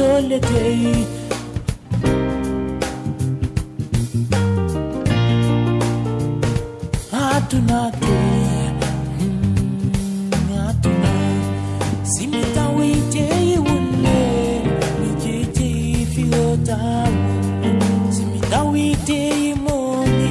holiday hatunake hatuna mm, simitawiteiwune mm, mijitifiyotawo simitawiteimoni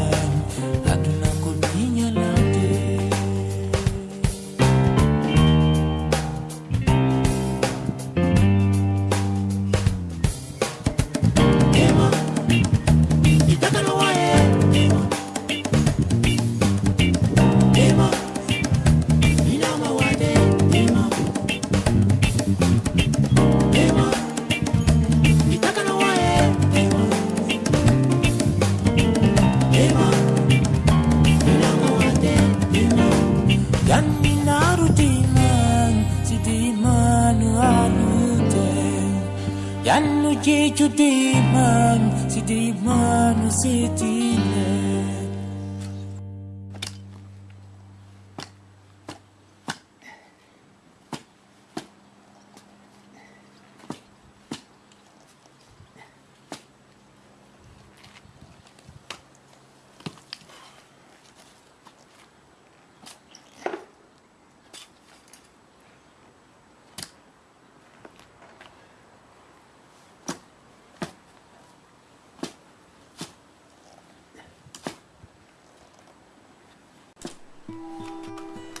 Cudiman, si Diman, si Dinan うん。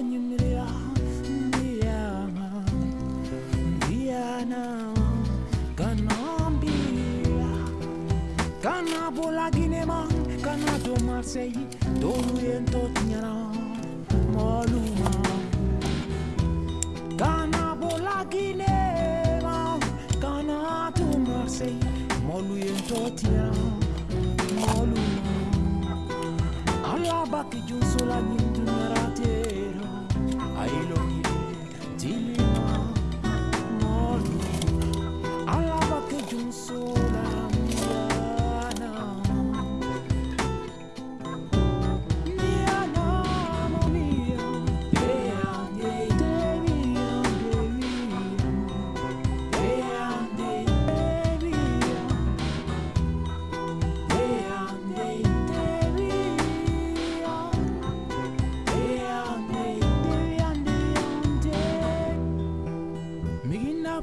Suwa konyumela niyama niyana kana mbila kana bola ginema kana to marseille to ruyen to kana bola kana to marseille moluyen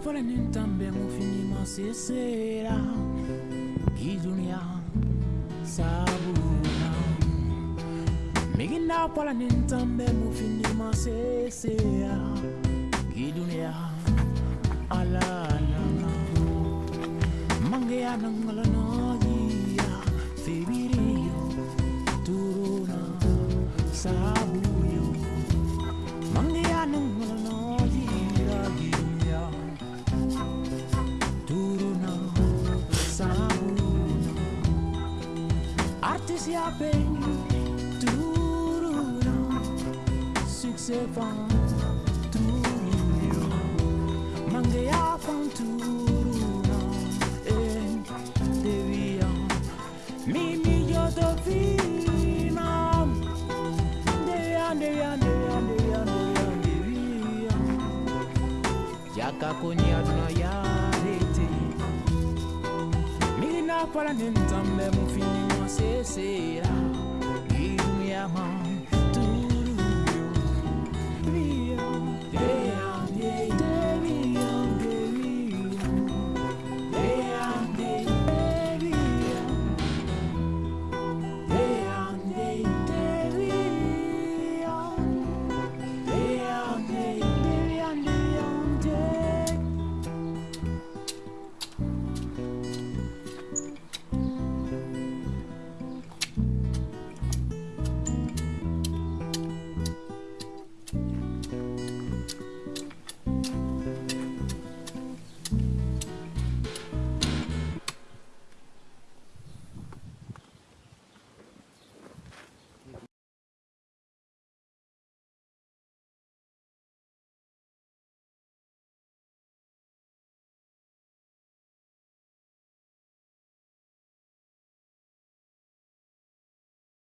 Fala nintambe mufinima sesera Gidunia sabuna. Migina fala nintambe mufinima sesera Gidunia alala Mange anangala Turuna Succès van turuna Mange ya van turuna Eh, devia Mimi yo dovina Devia, devia, devia, devia, devia, devia yakakonya duna yarete mina pala nentambe mufini você será e minha mãe tudo.